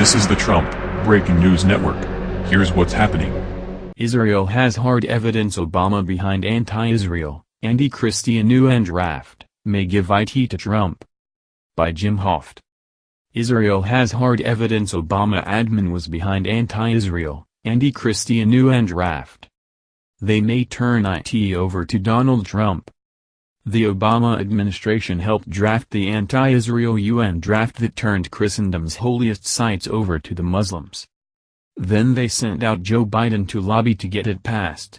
This is the Trump Breaking News Network. Here's what's happening. Israel has hard evidence Obama behind anti-Israel, anti-Christian UN draft, may give IT to Trump. By Jim Hoft. Israel has hard evidence Obama admin was behind anti-Israel, anti-Christian UN draft. They may turn IT over to Donald Trump. The Obama administration helped draft the anti-Israel UN draft that turned Christendom's holiest sites over to the Muslims. Then they sent out Joe Biden to lobby to get it passed.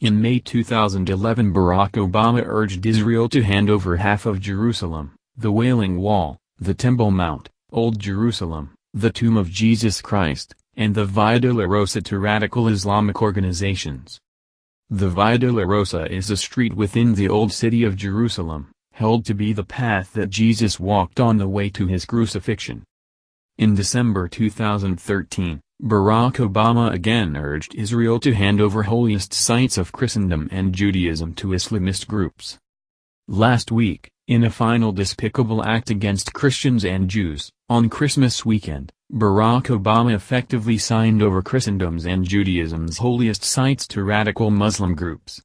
In May 2011 Barack Obama urged Israel to hand over half of Jerusalem, the Wailing Wall, the Temple Mount, Old Jerusalem, the Tomb of Jesus Christ, and the Via Dolorosa to radical Islamic organizations. The Via Dolorosa is a street within the Old City of Jerusalem, held to be the path that Jesus walked on the way to his crucifixion. In December 2013, Barack Obama again urged Israel to hand over holiest sites of Christendom and Judaism to Islamist groups. Last week, in a final despicable act against Christians and Jews, on Christmas weekend, Barack Obama effectively signed over Christendom's and Judaism's holiest sites to radical Muslim groups.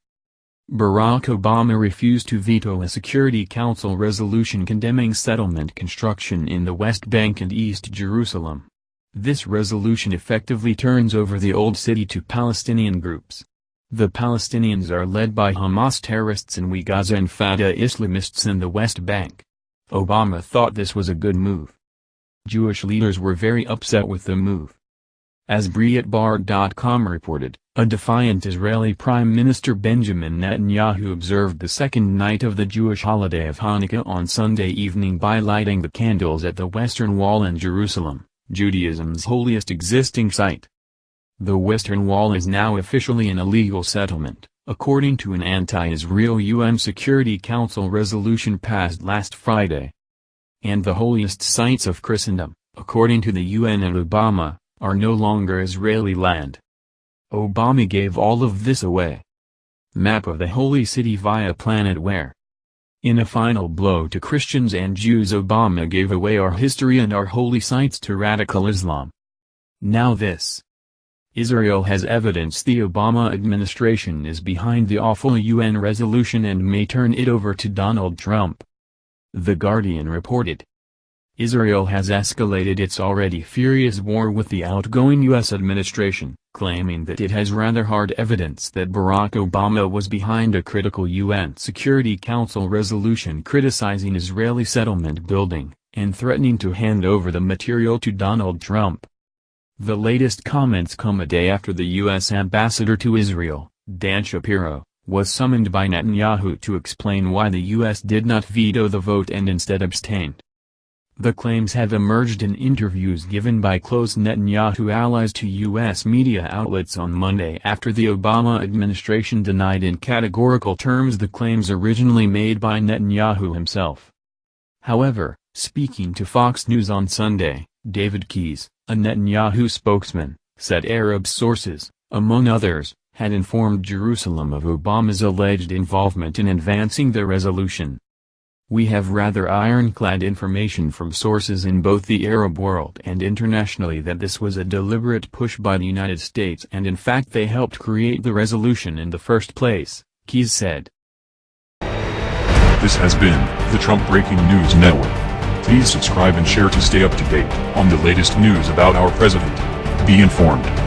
Barack Obama refused to veto a Security Council resolution condemning settlement construction in the West Bank and East Jerusalem. This resolution effectively turns over the Old City to Palestinian groups. The Palestinians are led by Hamas terrorists in Gaza and Fatah Islamists in the West Bank. Obama thought this was a good move. Jewish leaders were very upset with the move. As Breitbart.com reported, a defiant Israeli Prime Minister Benjamin Netanyahu observed the second night of the Jewish holiday of Hanukkah on Sunday evening by lighting the candles at the Western Wall in Jerusalem, Judaism's holiest existing site. The Western Wall is now officially an illegal settlement, according to an anti-Israel UN Security Council resolution passed last Friday and the holiest sites of Christendom, according to the UN and Obama, are no longer Israeli land. Obama gave all of this away. Map of the Holy City via Planetware. In a final blow to Christians and Jews Obama gave away our history and our holy sites to radical Islam. Now this. Israel has evidence the Obama administration is behind the awful UN resolution and may turn it over to Donald Trump. The Guardian reported. Israel has escalated its already furious war with the outgoing U.S. administration, claiming that it has rather hard evidence that Barack Obama was behind a critical UN Security Council resolution criticizing Israeli settlement building, and threatening to hand over the material to Donald Trump. The latest comments come a day after the U.S. ambassador to Israel, Dan Shapiro, was summoned by Netanyahu to explain why the U.S. did not veto the vote and instead abstained. The claims have emerged in interviews given by close Netanyahu allies to U.S. media outlets on Monday after the Obama administration denied in categorical terms the claims originally made by Netanyahu himself. However, speaking to Fox News on Sunday, David Keyes, a Netanyahu spokesman, said Arab sources, among others, had informed Jerusalem of Obama's alleged involvement in advancing the resolution. We have rather ironclad information from sources in both the Arab world and internationally that this was a deliberate push by the United States and in fact they helped create the resolution in the first place, Keyes said. This has been the Trump Breaking News Network. Please subscribe and share to stay up to date on the latest news about our president. Be informed.